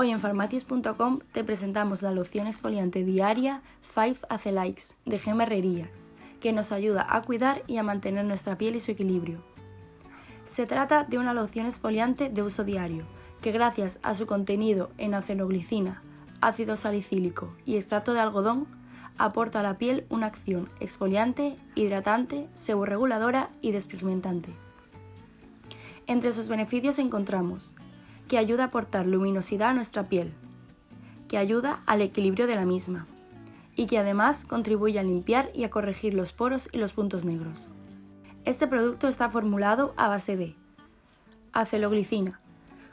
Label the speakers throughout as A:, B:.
A: Hoy en farmacias.com te presentamos la loción exfoliante diaria 5 Acelikes de Gemerrerías, que nos ayuda a cuidar y a mantener nuestra piel y su equilibrio. Se trata de una loción exfoliante de uso diario, que gracias a su contenido en aceloglicina, ácido salicílico y extracto de algodón, aporta a la piel una acción exfoliante, hidratante, seborreguladora y despigmentante. Entre sus beneficios encontramos que ayuda a aportar luminosidad a nuestra piel, que ayuda al equilibrio de la misma y que además contribuye a limpiar y a corregir los poros y los puntos negros. Este producto está formulado a base de aceloglicina.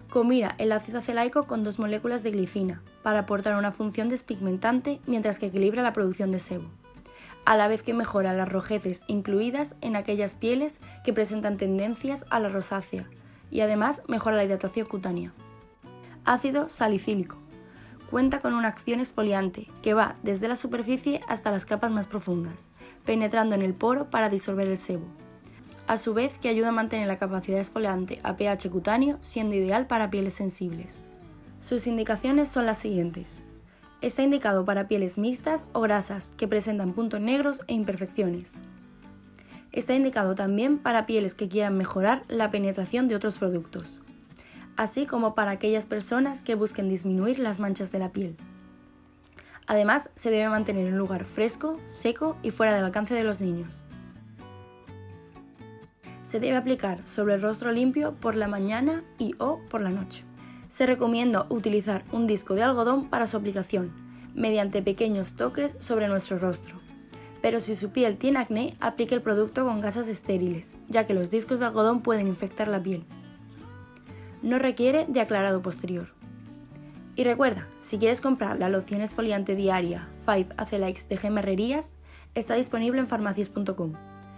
A: Combina el ácido acelaico con dos moléculas de glicina para aportar una función despigmentante mientras que equilibra la producción de sebo, a la vez que mejora las rojeces incluidas en aquellas pieles que presentan tendencias a la rosácea, y además mejora la hidratación cutánea. Ácido salicílico. Cuenta con una acción exfoliante que va desde la superficie hasta las capas más profundas, penetrando en el poro para disolver el sebo. A su vez que ayuda a mantener la capacidad exfoliante a pH cutáneo, siendo ideal para pieles sensibles. Sus indicaciones son las siguientes. Está indicado para pieles mixtas o grasas que presentan puntos negros e imperfecciones, Está indicado también para pieles que quieran mejorar la penetración de otros productos, así como para aquellas personas que busquen disminuir las manchas de la piel. Además, se debe mantener en un lugar fresco, seco y fuera del alcance de los niños. Se debe aplicar sobre el rostro limpio por la mañana y o por la noche. Se recomienda utilizar un disco de algodón para su aplicación, mediante pequeños toques sobre nuestro rostro pero si su piel tiene acné, aplique el producto con gasas estériles, ya que los discos de algodón pueden infectar la piel. No requiere de aclarado posterior. Y recuerda, si quieres comprar la loción exfoliante diaria 5 Acelikes de Gemerrerías, está disponible en farmacias.com.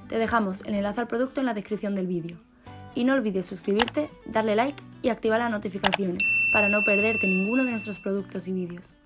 A: Te dejamos el enlace al producto en la descripción del vídeo. Y no olvides suscribirte, darle like y activar las notificaciones para no perderte ninguno de nuestros productos y vídeos.